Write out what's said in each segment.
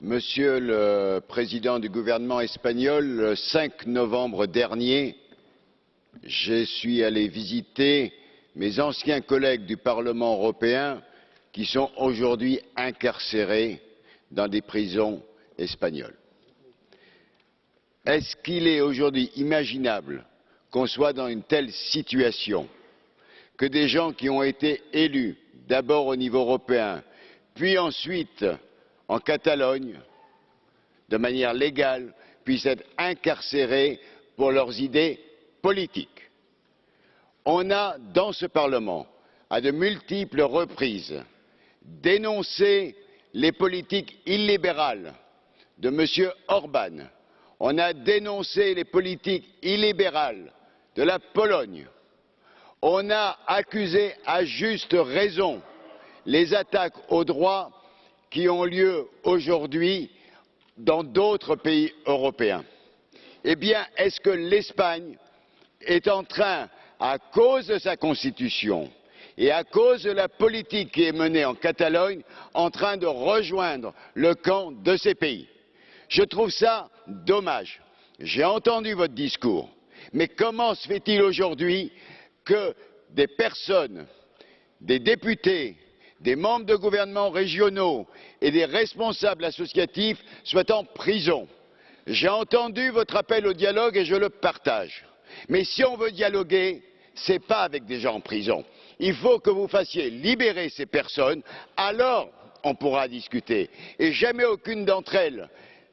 Monsieur le Président du gouvernement espagnol, le 5 novembre dernier, je suis allé visiter mes anciens collègues du Parlement européen qui sont aujourd'hui incarcérés dans des prisons espagnoles. Est-ce qu'il est aujourd'hui imaginable qu'on soit dans une telle situation, que des gens qui ont été élus d'abord au niveau européen, puis ensuite en Catalogne, de manière légale, puissent être incarcérés pour leurs idées politiques. On a, dans ce Parlement, à de multiples reprises, dénoncé les politiques illibérales de M. Orban. On a dénoncé les politiques illibérales de la Pologne. On a accusé à juste raison les attaques aux droits qui ont lieu aujourd'hui dans d'autres pays européens. Eh bien, est-ce que l'Espagne est en train, à cause de sa constitution et à cause de la politique qui est menée en Catalogne, en train de rejoindre le camp de ces pays? Je trouve ça dommage. J'ai entendu votre discours, mais comment se fait-il aujourd'hui que des personnes, des députés, des membres de gouvernements régionaux et des responsables associatifs soient en prison. J'ai entendu votre appel au dialogue et je le partage. Mais si on veut dialoguer, ce n'est pas avec des gens en prison. Il faut que vous fassiez libérer ces personnes, alors on pourra discuter. Et jamais aucune d'entre elles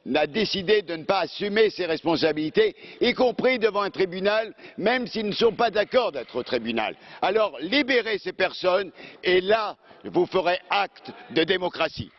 n'a décidé de ne pas assumer ses responsabilités, y compris devant un tribunal, même s'ils ne sont pas d'accord d'être au tribunal. Alors libérez ces personnes et là, vous ferez acte de démocratie.